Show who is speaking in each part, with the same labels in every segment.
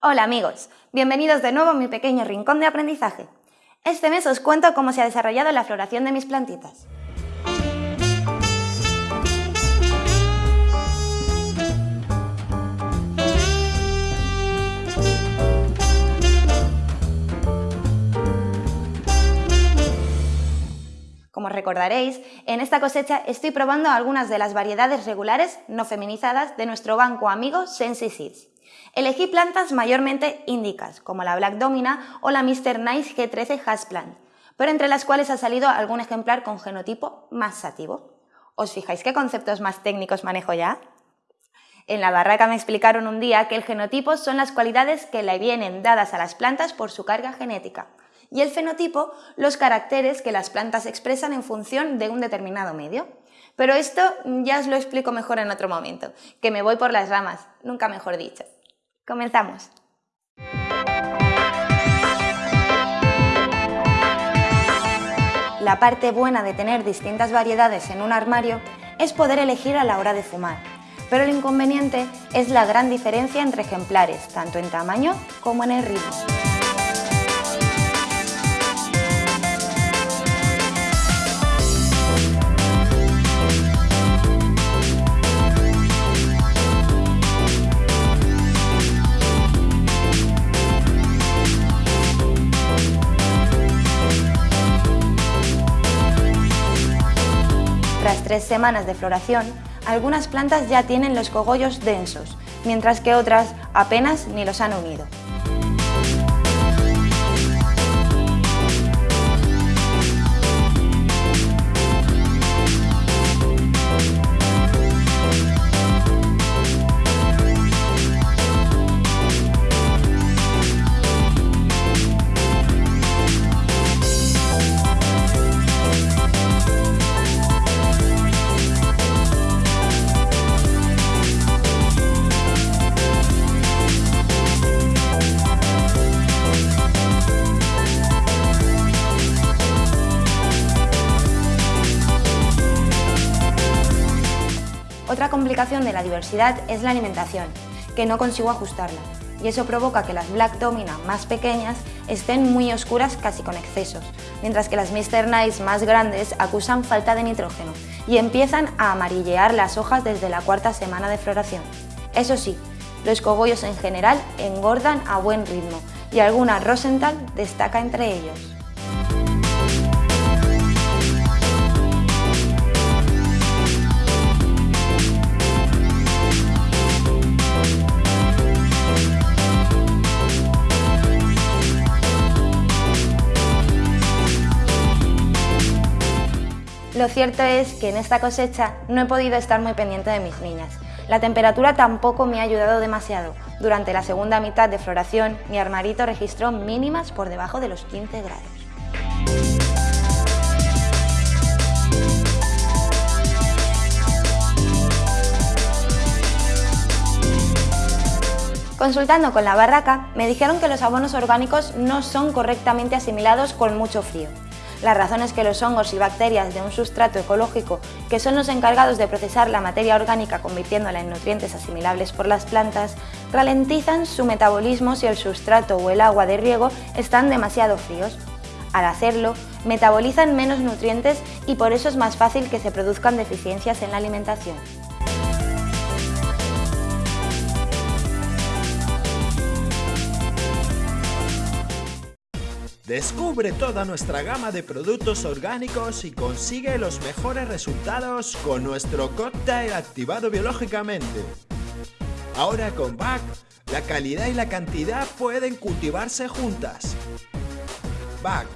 Speaker 1: Hola amigos, bienvenidos de nuevo a mi pequeño rincón de aprendizaje. Este mes os cuento cómo se ha desarrollado la floración de mis plantitas. Como recordaréis, en esta cosecha estoy probando algunas de las variedades regulares no feminizadas de nuestro banco amigo Sensi Seeds. Elegí plantas mayormente índicas, como la Black Domina o la Mr. Nice G13 Hasplant, pero entre las cuales ha salido algún ejemplar con genotipo más sativo. ¿Os fijáis qué conceptos más técnicos manejo ya? En la barraca me explicaron un día que el genotipo son las cualidades que le vienen dadas a las plantas por su carga genética, y el fenotipo los caracteres que las plantas expresan en función de un determinado medio. Pero esto ya os lo explico mejor en otro momento, que me voy por las ramas, nunca mejor dicho. Comenzamos. La parte buena de tener distintas variedades en un armario es poder elegir a la hora de fumar, pero el inconveniente es la gran diferencia entre ejemplares, tanto en tamaño como en el ritmo. Tres semanas de floración, algunas plantas ya tienen los cogollos densos, mientras que otras apenas ni los han unido. Otra complicación de la diversidad es la alimentación, que no consigo ajustarla, y eso provoca que las Black Domina más pequeñas estén muy oscuras casi con excesos, mientras que las Mr. Nice más grandes acusan falta de nitrógeno y empiezan a amarillear las hojas desde la cuarta semana de floración. Eso sí, los cogollos en general engordan a buen ritmo y alguna Rosenthal destaca entre ellos. Lo cierto es que en esta cosecha no he podido estar muy pendiente de mis niñas. La temperatura tampoco me ha ayudado demasiado. Durante la segunda mitad de floración, mi armarito registró mínimas por debajo de los 15 grados. Consultando con la barraca, me dijeron que los abonos orgánicos no son correctamente asimilados con mucho frío. La razón es que los hongos y bacterias de un sustrato ecológico, que son los encargados de procesar la materia orgánica convirtiéndola en nutrientes asimilables por las plantas, ralentizan su metabolismo si el sustrato o el agua de riego están demasiado fríos. Al hacerlo, metabolizan menos nutrientes y por eso es más fácil que se produzcan deficiencias en la alimentación.
Speaker 2: Descubre toda nuestra gama de productos orgánicos y consigue los mejores resultados con nuestro cóctel activado biológicamente. Ahora con BAC, la calidad y la cantidad pueden cultivarse juntas. BAC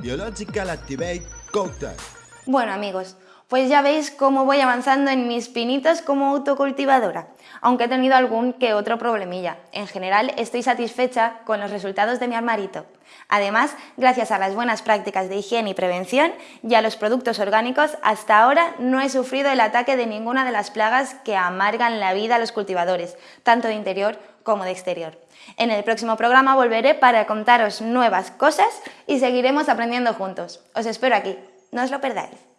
Speaker 2: Biological Activate Cocktail
Speaker 1: Bueno amigos, pues ya veis cómo voy avanzando en mis pinitos como autocultivadora, aunque he tenido algún que otro problemilla. En general estoy satisfecha con los resultados de mi armarito. Además, gracias a las buenas prácticas de higiene y prevención y a los productos orgánicos, hasta ahora no he sufrido el ataque de ninguna de las plagas que amargan la vida a los cultivadores, tanto de interior como de exterior. En el próximo programa volveré para contaros nuevas cosas y seguiremos aprendiendo juntos. Os espero aquí, no os lo perdáis.